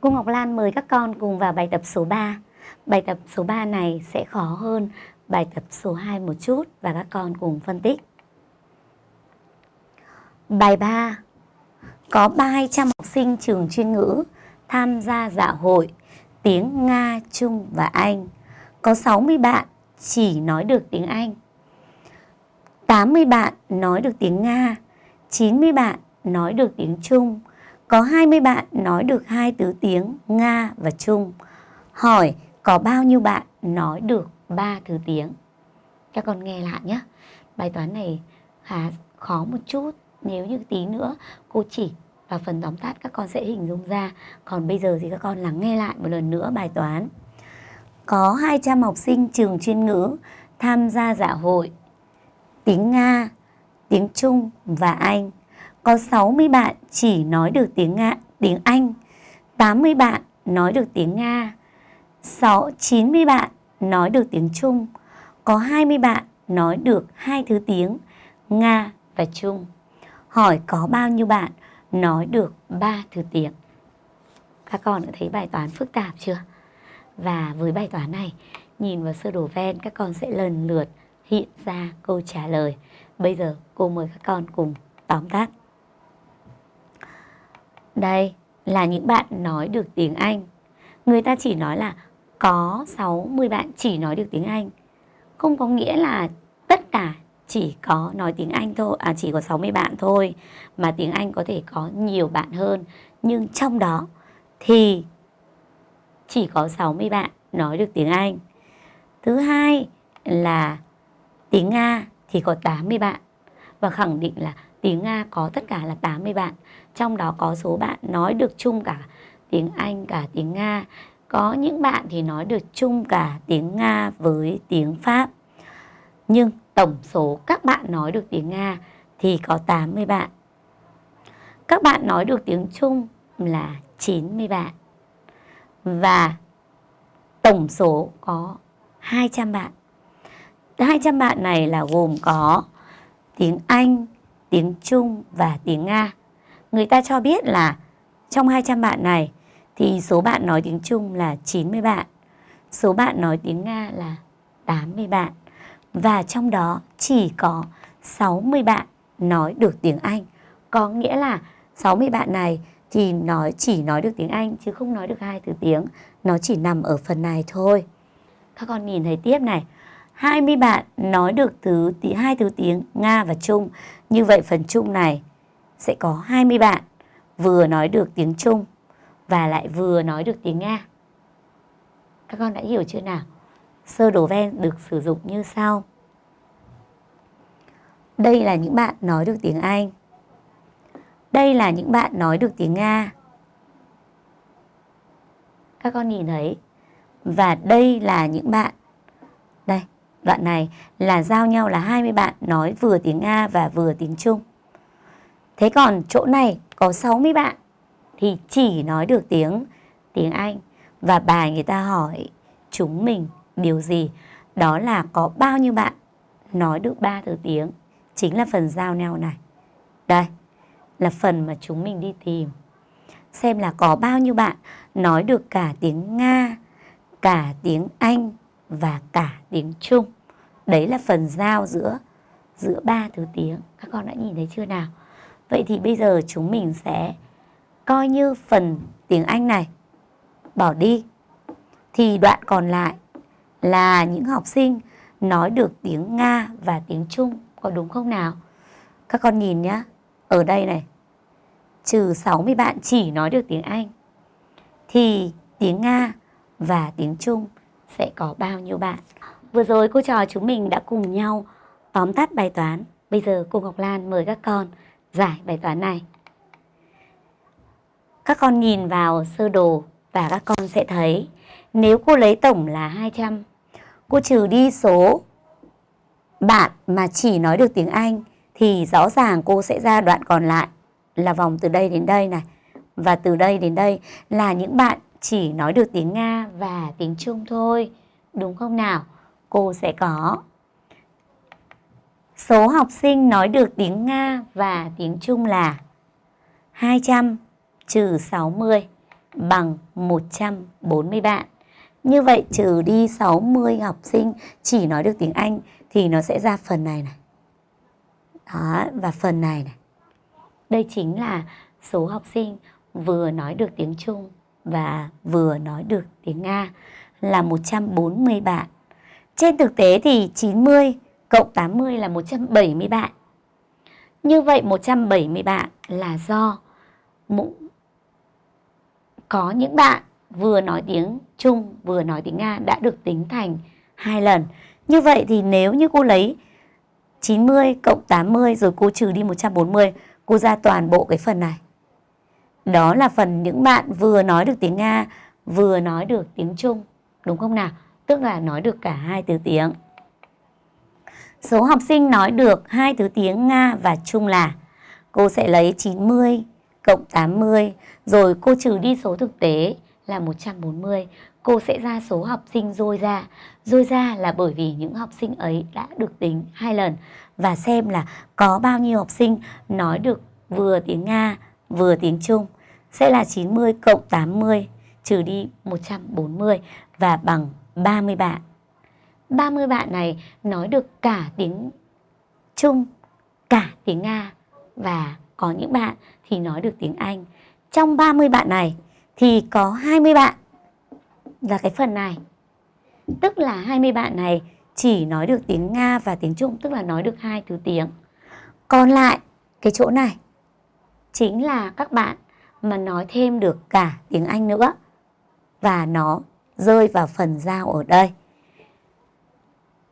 Cô Ngọc Lan mời các con cùng vào bài tập số 3. Bài tập số 3 này sẽ khó hơn bài tập số 2 một chút và các con cùng phân tích. Bài 3 Có 300 học sinh trường chuyên ngữ tham gia dạ hội tiếng Nga, Trung và Anh. Có 60 bạn chỉ nói được tiếng Anh. 80 bạn nói được tiếng Nga, 90 bạn nói được tiếng Trung, có 20 bạn nói được hai thứ tiếng Nga và Trung. Hỏi có bao nhiêu bạn nói được ba thứ tiếng? Các con nghe lại nhé. Bài toán này khá khó một chút. Nếu như tí nữa cô chỉ và phần tóm tắt các con sẽ hình dung ra. Còn bây giờ thì các con lắng nghe lại một lần nữa bài toán. Có 200 học sinh trường chuyên ngữ tham gia dạ hội tiếng Nga, tiếng Trung và Anh. Có 60 bạn chỉ nói được tiếng Nga, tiếng Anh, 80 bạn nói được tiếng Nga, 6, 90 bạn nói được tiếng Trung, có 20 bạn nói được hai thứ tiếng Nga và Trung. Hỏi có bao nhiêu bạn nói được ba thứ tiếng? Các con đã thấy bài toán phức tạp chưa? Và với bài toán này, nhìn vào sơ đồ ven các con sẽ lần lượt hiện ra câu trả lời. Bây giờ cô mời các con cùng tóm tắt. Đây là những bạn nói được tiếng Anh. Người ta chỉ nói là có 60 bạn chỉ nói được tiếng Anh. Không có nghĩa là tất cả chỉ có nói tiếng Anh thôi, à chỉ có 60 bạn thôi. Mà tiếng Anh có thể có nhiều bạn hơn. Nhưng trong đó thì chỉ có 60 bạn nói được tiếng Anh. Thứ hai là tiếng Nga thì có 80 bạn. Và khẳng định là tiếng Nga có tất cả là 80 bạn. Trong đó có số bạn nói được chung cả tiếng Anh cả tiếng Nga. Có những bạn thì nói được chung cả tiếng Nga với tiếng Pháp. Nhưng tổng số các bạn nói được tiếng Nga thì có 80 bạn. Các bạn nói được tiếng Trung là 90 bạn. Và tổng số có 200 bạn. 200 bạn này là gồm có tiếng Anh, tiếng Trung và tiếng Nga. Người ta cho biết là trong 200 bạn này thì số bạn nói tiếng Trung là 90 bạn, số bạn nói tiếng Nga là 80 bạn và trong đó chỉ có 60 bạn nói được tiếng Anh. Có nghĩa là 60 bạn này thì nói chỉ nói được tiếng Anh chứ không nói được hai thứ tiếng, nó chỉ nằm ở phần này thôi. Các con nhìn thấy tiếp này, 20 bạn nói được thứ hai thứ tiếng Nga và Trung. Như vậy phần Trung này sẽ có 20 bạn vừa nói được tiếng Trung và lại vừa nói được tiếng Nga. Các con đã hiểu chưa nào? Sơ đồ ven được sử dụng như sau. Đây là những bạn nói được tiếng Anh. Đây là những bạn nói được tiếng Nga. Các con nhìn thấy. Và đây là những bạn. Đây, đoạn này là giao nhau là 20 bạn nói vừa tiếng Nga và vừa tiếng Trung. Thế còn chỗ này có 60 bạn thì chỉ nói được tiếng tiếng Anh và bài người ta hỏi chúng mình điều gì? Đó là có bao nhiêu bạn nói được ba thứ tiếng chính là phần giao nhau này. Đây là phần mà chúng mình đi tìm. Xem là có bao nhiêu bạn nói được cả tiếng Nga, cả tiếng Anh và cả tiếng Trung. Đấy là phần giao giữa giữa ba thứ tiếng. Các con đã nhìn thấy chưa nào? Vậy thì bây giờ chúng mình sẽ coi như phần tiếng Anh này bỏ đi. Thì đoạn còn lại là những học sinh nói được tiếng Nga và tiếng Trung. Có đúng không nào? Các con nhìn nhá. Ở đây này. Trừ 60 bạn chỉ nói được tiếng Anh. Thì tiếng Nga và tiếng Trung sẽ có bao nhiêu bạn? Vừa rồi cô trò chúng mình đã cùng nhau tóm tắt bài toán. Bây giờ cô Ngọc Lan mời các con giải bài toán này. Các con nhìn vào sơ đồ và các con sẽ thấy nếu cô lấy tổng là 200, cô trừ đi số bạn mà chỉ nói được tiếng Anh thì rõ ràng cô sẽ ra đoạn còn lại là vòng từ đây đến đây này. Và từ đây đến đây là những bạn chỉ nói được tiếng Nga và tiếng Trung thôi. Đúng không nào? Cô sẽ có số học sinh nói được tiếng Nga và tiếng Trung là 200 trừ 60 bằng 140 bạn. Như vậy trừ đi 60 học sinh chỉ nói được tiếng Anh thì nó sẽ ra phần này này. Đó, và phần này này. Đây chính là số học sinh vừa nói được tiếng Trung và vừa nói được tiếng Nga là 140 bạn. Trên thực tế thì 90 cộng 80 là 170 bạn. Như vậy 170 bạn là do có những bạn vừa nói tiếng Trung vừa nói tiếng Nga đã được tính thành hai lần. Như vậy thì nếu như cô lấy 90 cộng 80 rồi cô trừ đi 140, cô ra toàn bộ cái phần này. Đó là phần những bạn vừa nói được tiếng Nga, vừa nói được tiếng Trung, đúng không nào? Tức là nói được cả hai thứ tiếng. Số học sinh nói được hai thứ tiếng Nga và Trung là cô sẽ lấy 90 cộng 80 rồi cô trừ đi số thực tế là 140. Cô sẽ ra số học sinh dôi ra. Dôi ra là bởi vì những học sinh ấy đã được tính hai lần và xem là có bao nhiêu học sinh nói được vừa tiếng Nga vừa tiếng Trung sẽ là 90 cộng 80 trừ đi 140 và bằng 30 bạn. 30 bạn này nói được cả tiếng Trung, cả tiếng Nga và có những bạn thì nói được tiếng Anh. Trong 30 bạn này thì có 20 bạn là cái phần này. Tức là 20 bạn này chỉ nói được tiếng Nga và tiếng Trung, tức là nói được hai thứ tiếng. Còn lại cái chỗ này chính là các bạn mà nói thêm được cả tiếng Anh nữa và nó rơi vào phần giao ở đây.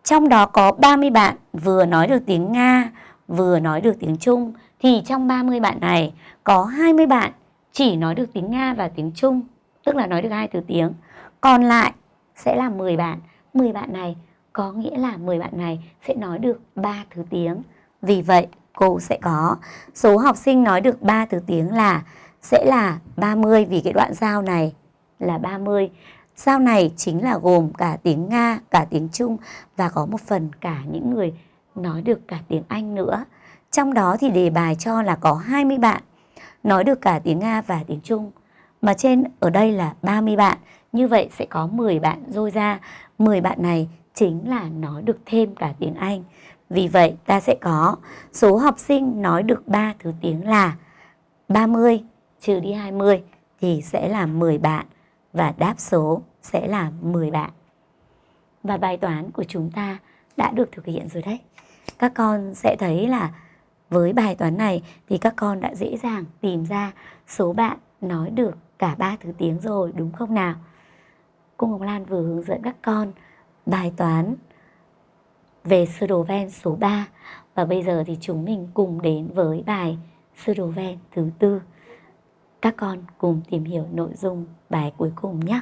Trong đó có 30 bạn vừa nói được tiếng Nga, vừa nói được tiếng Trung thì trong 30 bạn này có 20 bạn chỉ nói được tiếng Nga và tiếng Trung, tức là nói được hai từ tiếng. Còn lại sẽ là 10 bạn. 10 bạn này có nghĩa là 10 bạn này sẽ nói được 3 thứ tiếng. Vì vậy, cô sẽ có số học sinh nói được 3 thứ tiếng là sẽ là 30 vì cái đoạn giao này là 30. Giao này chính là gồm cả tiếng Nga, cả tiếng Trung và có một phần cả những người nói được cả tiếng Anh nữa. Trong đó thì đề bài cho là có 20 bạn nói được cả tiếng Nga và tiếng Trung. Mà trên ở đây là 30 bạn. Như vậy sẽ có 10 bạn rôi ra. 10 bạn này chính là nói được thêm cả tiếng Anh. Vì vậy ta sẽ có số học sinh nói được 3 thứ tiếng là 30 trừ đi 20 thì sẽ là 10 bạn và đáp số sẽ là 10 bạn. Và bài toán của chúng ta đã được thực hiện rồi đấy. Các con sẽ thấy là với bài toán này thì các con đã dễ dàng tìm ra số bạn nói được cả ba thứ tiếng rồi, đúng không nào? Cô Ngọc Lan vừa hướng dẫn các con bài toán về sơ đồ ven số 3 và bây giờ thì chúng mình cùng đến với bài sơ đồ ven thứ tư. Các con cùng tìm hiểu nội dung bài cuối cùng nhé.